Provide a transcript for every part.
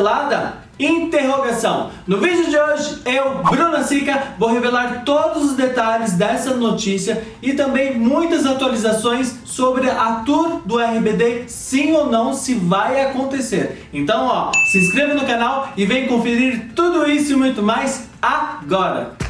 cancelada? Interrogação. No vídeo de hoje, eu, Bruna Sica, vou revelar todos os detalhes dessa notícia e também muitas atualizações sobre a tour do RBD, sim ou não, se vai acontecer. Então, ó, se inscreva no canal e vem conferir tudo isso e muito mais agora.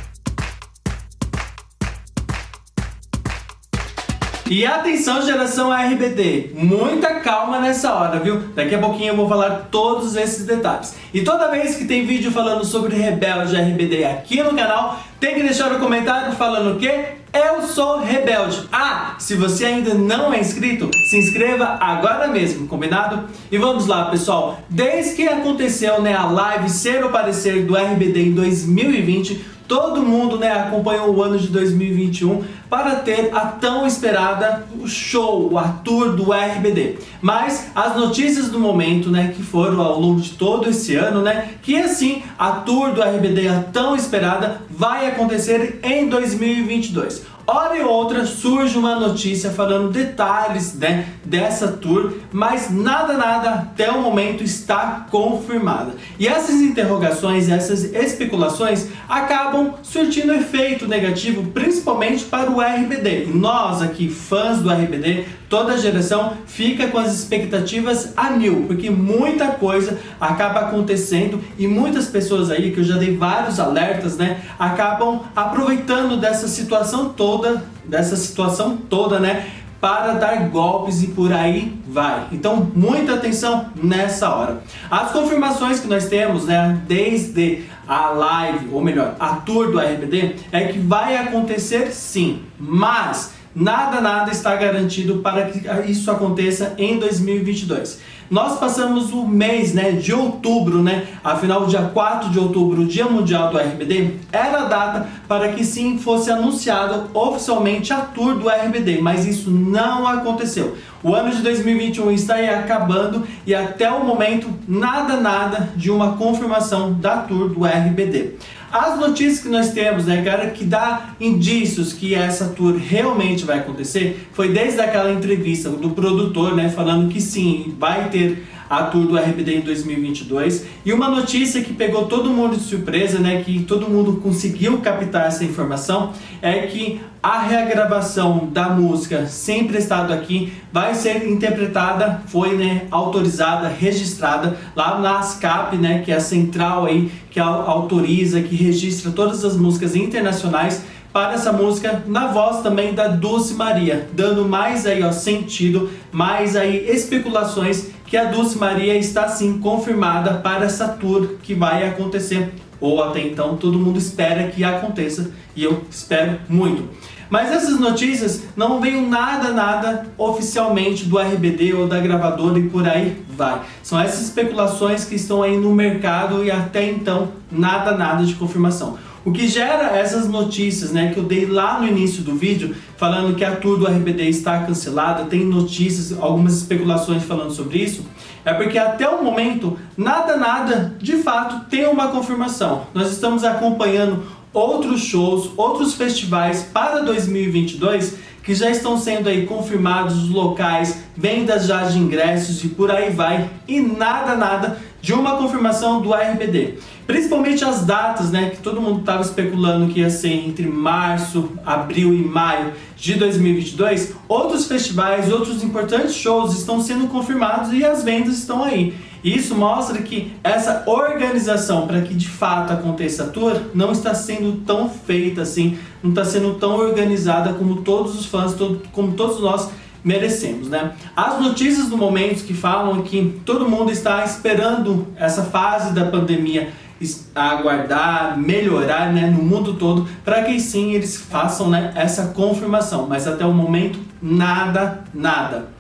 E atenção geração RBD, muita calma nessa hora, viu? Daqui a pouquinho eu vou falar todos esses detalhes. E toda vez que tem vídeo falando sobre Rebelde RBD aqui no canal, tem que deixar o um comentário falando o quê? Eu sou Rebelde. Ah, se você ainda não é inscrito, se inscreva agora mesmo, combinado? E vamos lá, pessoal. Desde que aconteceu né, a live Ser ou Parecer do RBD em 2020, Todo mundo né, acompanhou o ano de 2021 para ter a tão esperada show, a tour do RBD. Mas as notícias do momento, né, que foram ao longo de todo esse ano, né, que assim a tour do RBD, a tão esperada, vai acontecer em 2022. Hora e outra surge uma notícia falando detalhes né, dessa tour, mas nada, nada até o momento está confirmada. E essas interrogações, essas especulações acabam surtindo efeito negativo, principalmente para o RBD. nós aqui, fãs do RBD, toda a geração fica com as expectativas a mil, porque muita coisa acaba acontecendo e muitas pessoas aí, que eu já dei vários alertas, né, acabam aproveitando dessa situação toda, dessa situação toda, né, para dar golpes e por aí vai. Então, muita atenção nessa hora. As confirmações que nós temos, né, desde a live, ou melhor, a tour do RBD, é que vai acontecer sim, mas Nada, nada está garantido para que isso aconteça em 2022. Nós passamos o mês né, de outubro, né, afinal dia 4 de outubro, Dia Mundial do RBD, era a data para que sim fosse anunciada oficialmente a tour do RBD, mas isso não aconteceu. O ano de 2021 está aí acabando e até o momento nada, nada de uma confirmação da tour do RBD. As notícias que nós temos, né, cara, que dá indícios que essa tour realmente vai acontecer, foi desde aquela entrevista do produtor, né, falando que sim, vai ter a tour do RBD em 2022. E uma notícia que pegou todo mundo de surpresa, né, que todo mundo conseguiu captar essa informação, é que a regravação da música Sempre Estado Aqui vai ser interpretada, foi né, autorizada, registrada lá na ASCAP, né, que é a central aí que autoriza, que registra todas as músicas internacionais para essa música na voz também da Dulce Maria, dando mais aí ó, sentido, mais aí especulações que a Dulce Maria está sim confirmada para essa tour que vai acontecer, ou até então todo mundo espera que aconteça e eu espero muito. Mas essas notícias não veio nada, nada oficialmente do RBD ou da gravadora e por aí vai. São essas especulações que estão aí no mercado e até então nada, nada de confirmação. O que gera essas notícias, né, que eu dei lá no início do vídeo, falando que a tour do RBD está cancelada, tem notícias, algumas especulações falando sobre isso, é porque até o momento, nada, nada, de fato, tem uma confirmação. Nós estamos acompanhando outros shows, outros festivais para 2022 que já estão sendo aí confirmados os locais, vendas já de ingressos e por aí vai, e nada, nada de uma confirmação do RBD. Principalmente as datas, né, que todo mundo estava especulando que ia ser entre março, abril e maio de 2022, outros festivais, outros importantes shows estão sendo confirmados e as vendas estão aí. Isso mostra que essa organização para que de fato aconteça a tour não está sendo tão feita assim, não está sendo tão organizada como todos os fãs, todo, como todos nós merecemos, né? As notícias do momento que falam que todo mundo está esperando essa fase da pandemia aguardar, melhorar né, no mundo todo, para que sim eles façam né, essa confirmação. Mas até o momento, nada, nada.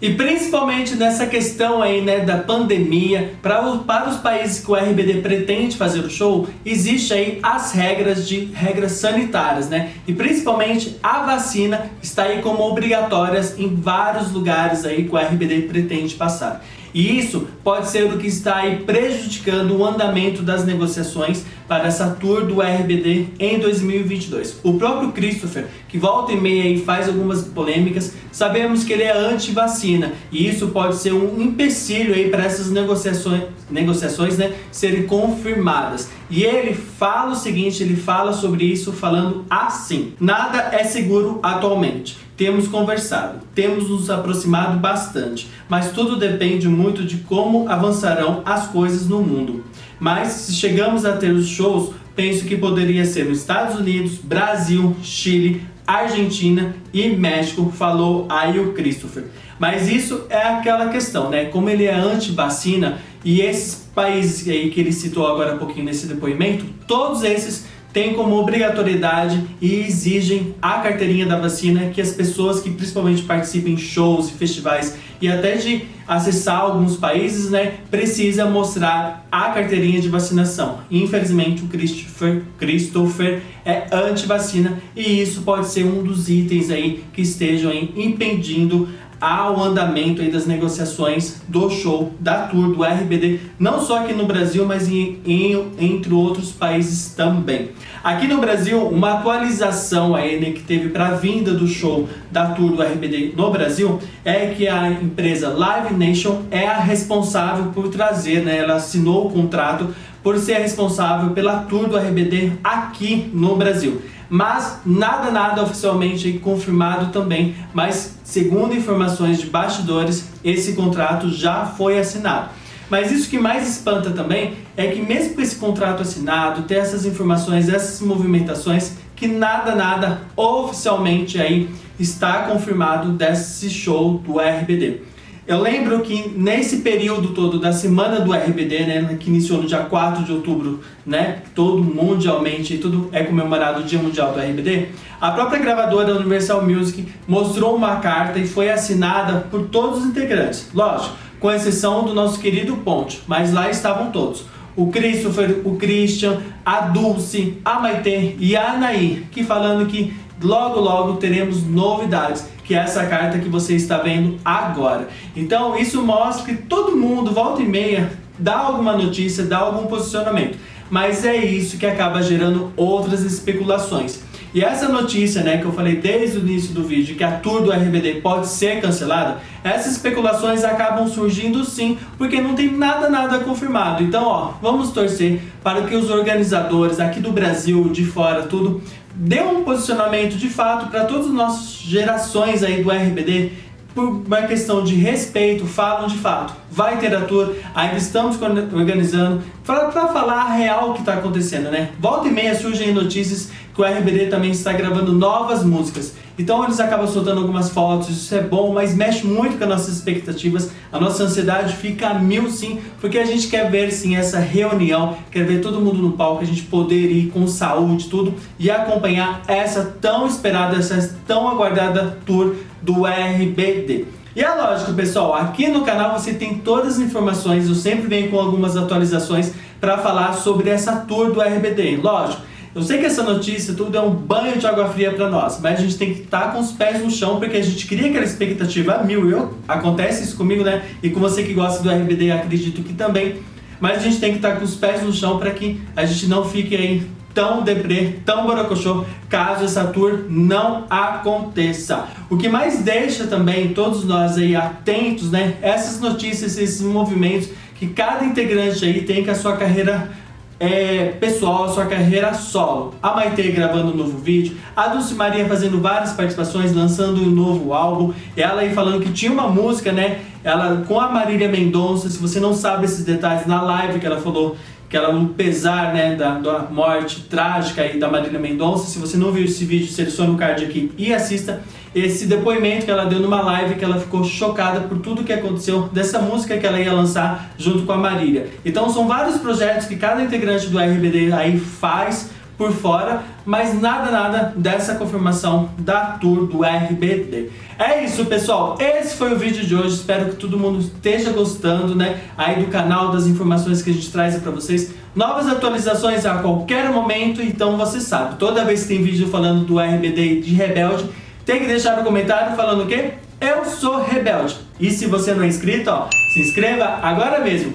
E principalmente nessa questão aí, né, da pandemia, para, para os países que o RBD pretende fazer o show, existe aí as regras de regras sanitárias, né? E principalmente a vacina está aí como obrigatórias em vários lugares aí que o RBD pretende passar. E isso pode ser o que está aí prejudicando o andamento das negociações para essa tour do RBD em 2022. O próprio Christopher, que volta e meia e faz algumas polêmicas, sabemos que ele é anti-vacina e isso pode ser um empecilho aí para essas negociações, negociações né, serem confirmadas. E ele fala o seguinte, ele fala sobre isso falando assim: nada é seguro atualmente. Temos conversado, temos nos aproximado bastante, mas tudo depende muito de como avançarão as coisas no mundo. Mas se chegamos a ter os shows, penso que poderia ser nos Estados Unidos, Brasil, Chile, Argentina e México, falou aí o Christopher. Mas isso é aquela questão, né? Como ele é anti-vacina e esses países aí que ele citou agora há pouquinho nesse depoimento, todos esses têm como obrigatoriedade e exigem a carteirinha da vacina que as pessoas que principalmente participem em shows e festivais e até de acessar alguns países, né, precisa mostrar a carteirinha de vacinação. Infelizmente, o Christopher, Christopher é anti-vacina e isso pode ser um dos itens aí que estejam aí impedindo ao andamento das negociações do show da tour do RBD, não só aqui no Brasil, mas em, em, entre outros países também. Aqui no Brasil, uma atualização aí, né, que teve para a vinda do show da tour do RBD no Brasil é que a empresa Live Nation é a responsável por trazer, né, ela assinou o contrato por ser responsável pela tour do RBD aqui no Brasil mas nada, nada oficialmente confirmado também, mas segundo informações de bastidores, esse contrato já foi assinado. Mas isso que mais espanta também é que mesmo com esse contrato assinado, ter essas informações, essas movimentações, que nada, nada oficialmente aí está confirmado desse show do RBD. Eu lembro que nesse período todo da semana do RBD, né, que iniciou no dia 4 de outubro, né, todo mundialmente, tudo é comemorado o Dia Mundial do RBD, a própria gravadora Universal Music mostrou uma carta e foi assinada por todos os integrantes, lógico, com exceção do nosso querido Ponte, mas lá estavam todos. O Christopher, o Christian, a Dulce, a Maite e a Anaí, que falando que logo logo teremos novidades que é essa carta que você está vendo agora. Então isso mostra que todo mundo, volta e meia, dá alguma notícia, dá algum posicionamento. Mas é isso que acaba gerando outras especulações. E essa notícia, né, que eu falei desde o início do vídeo, que a tour do RBD pode ser cancelada, essas especulações acabam surgindo sim, porque não tem nada, nada confirmado. Então, ó, vamos torcer para que os organizadores aqui do Brasil, de fora, tudo, deu um posicionamento de fato para todas as nossas gerações aí do RBD por uma questão de respeito, falam de fato. Vai ter a tour, ainda estamos organizando para falar a real o que está acontecendo, né? Volta e meia surgem notícias que o RBD também está gravando novas músicas. Então eles acabam soltando algumas fotos, isso é bom, mas mexe muito com as nossas expectativas. A nossa ansiedade fica a mil sim, porque a gente quer ver sim essa reunião, quer ver todo mundo no palco, a gente poder ir com saúde, tudo, e acompanhar essa tão esperada, essa tão aguardada tour do RBD. E é lógico, pessoal, aqui no canal você tem todas as informações, eu sempre venho com algumas atualizações para falar sobre essa tour do RBD. Lógico, eu sei que essa notícia tudo é um banho de água fria para nós, mas a gente tem que estar tá com os pés no chão porque a gente cria aquela expectativa mil. Eu, acontece isso comigo, né? E com você que gosta do RBD, acredito que também. Mas a gente tem que estar tá com os pés no chão para que a gente não fique aí tão deprê, tão borocochô, caso essa tour não aconteça. O que mais deixa também todos nós aí atentos, né? Essas notícias, esses movimentos que cada integrante aí tem com a sua carreira é, pessoal, sua carreira solo. A Maite gravando um novo vídeo, a Dulce Maria fazendo várias participações, lançando um novo álbum, ela aí falando que tinha uma música, né, ela com a Marília Mendonça, se você não sabe esses detalhes, na live que ela falou que ela no pesar né, da, da morte trágica aí da Marília Mendonça, se você não viu esse vídeo, selecione o card aqui e assista esse depoimento que ela deu numa live que ela ficou chocada por tudo que aconteceu dessa música que ela ia lançar junto com a Marília. Então são vários projetos que cada integrante do RBD aí faz por fora, mas nada, nada dessa confirmação da tour do RBD. É isso, pessoal. Esse foi o vídeo de hoje. Espero que todo mundo esteja gostando, né? Aí do canal, das informações que a gente traz para vocês. Novas atualizações a qualquer momento, então você sabe. Toda vez que tem vídeo falando do RBD de Rebelde, tem que deixar no comentário falando o quê? Eu sou Rebelde. E se você não é inscrito, ó, se inscreva agora mesmo.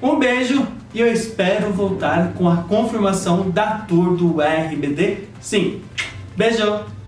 Um beijo e eu espero voltar com a confirmação da tour do RBD. Sim, beijo!